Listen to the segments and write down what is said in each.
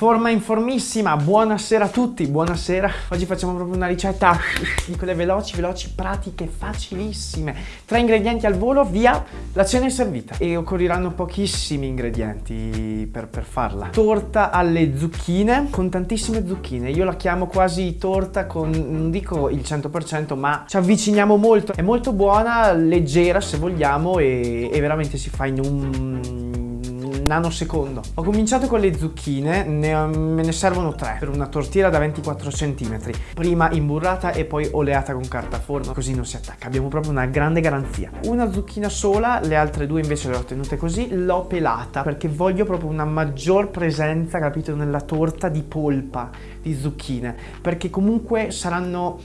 forma in formissima, buonasera a tutti, buonasera. Oggi facciamo proprio una ricetta di quelle veloci, veloci, pratiche, facilissime. Tre ingredienti al volo, via, la cena è servita. E occorreranno pochissimi ingredienti per, per farla. Torta alle zucchine, con tantissime zucchine. Io la chiamo quasi torta con, non dico il 100%, ma ci avviciniamo molto. È molto buona, leggera se vogliamo e, e veramente si fa in un nanosecondo. Ho cominciato con le zucchine, ne, me ne servono tre per una tortiera da 24 cm. Prima imburrata e poi oleata con carta forno, così non si attacca. Abbiamo proprio una grande garanzia. Una zucchina sola, le altre due invece le ho tenute così, l'ho pelata perché voglio proprio una maggior presenza, capito, nella torta di polpa di zucchine, perché comunque saranno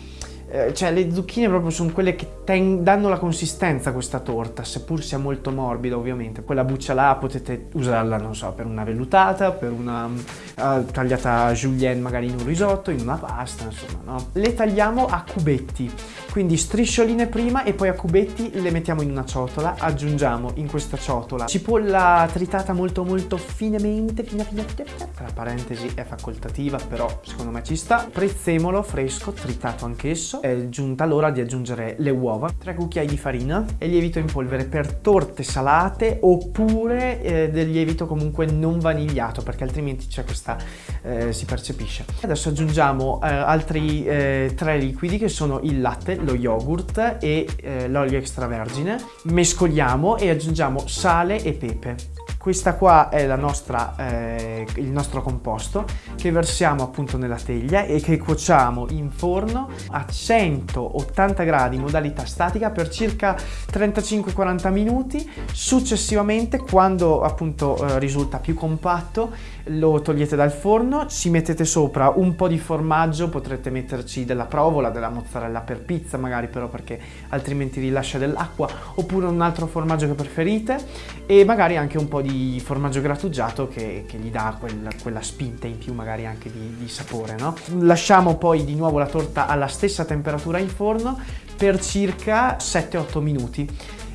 eh, cioè le zucchine proprio sono quelle che danno la consistenza a questa torta, seppur sia molto morbida ovviamente. Quella buccia là potete usarla, non so, per una vellutata, per una uh, tagliata julienne magari in un risotto, in una pasta, insomma, no? Le tagliamo a cubetti, quindi striscioline prima e poi a cubetti le mettiamo in una ciotola, aggiungiamo in questa ciotola cipolla tritata molto molto finemente, fina fina fina, tra parentesi è facoltativa, però secondo me ci sta, prezzemolo fresco, tritato anch'esso, è giunta l'ora di aggiungere le uova, 3 cucchiai di farina e lievito in polvere per torte salate oppure eh, del lievito comunque non vanigliato perché altrimenti c'è questa, eh, si percepisce. Adesso aggiungiamo eh, altri eh, tre liquidi che sono il latte, lo yogurt e eh, l'olio extravergine. Mescoliamo e aggiungiamo sale e pepe. Questa qua è nostra, eh, il nostro composto che versiamo appunto nella teglia e che cuociamo in forno a 180 gradi modalità statica per circa 35-40 minuti. Successivamente quando appunto eh, risulta più compatto lo togliete dal forno, ci mettete sopra un po' di formaggio, potrete metterci della provola, della mozzarella per pizza magari però perché altrimenti rilascia dell'acqua oppure un altro formaggio che preferite e magari anche un po' di formaggio grattugiato che, che gli dà quel, quella spinta in più magari anche di, di sapore, no? Lasciamo poi di nuovo la torta alla stessa temperatura in forno per circa 7-8 minuti.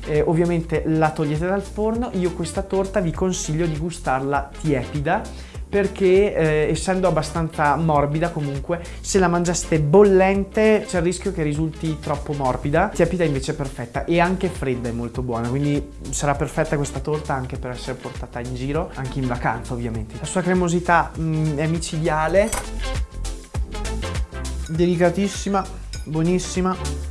Eh, ovviamente la togliete dal forno, io questa torta vi consiglio di gustarla tiepida perché eh, essendo abbastanza morbida comunque se la mangiaste bollente c'è il rischio che risulti troppo morbida. Tiepida invece è perfetta e anche fredda è molto buona quindi sarà perfetta questa torta anche per essere portata in giro anche in vacanza ovviamente. La sua cremosità mh, mm, è micidiale. Delicatissima buonissima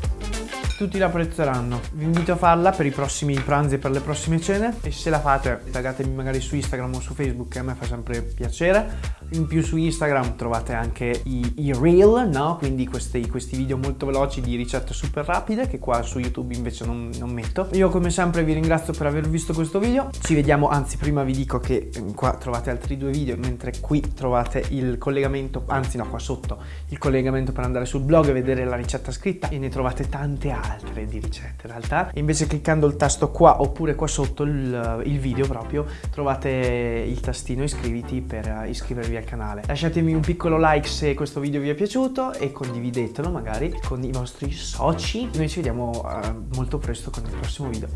tutti la apprezzeranno. Vi invito a farla per i prossimi pranzi e per le prossime cene e se la fate taggatemi magari su Instagram o su Facebook che a me fa sempre piacere. In più su Instagram trovate anche i, i reel, no? quindi questi, questi, video molto veloci di ricette super rapide che qua su YouTube invece non, non, metto. Io come sempre vi ringrazio per aver visto questo video, ci vediamo, anzi prima vi dico che mm, qua trovate altri due video mentre qui trovate il collegamento, anzi no qua sotto, il collegamento per andare sul blog e vedere la ricetta scritta e ne trovate tante altre altre di ricette in realtà. Invece cliccando il tasto qua oppure qua sotto il, il video proprio trovate il tastino iscriviti per iscrivervi al canale. Lasciatemi un piccolo like se questo video vi è piaciuto e condividetelo magari con i vostri soci. Noi ci vediamo uh, molto presto con il prossimo video.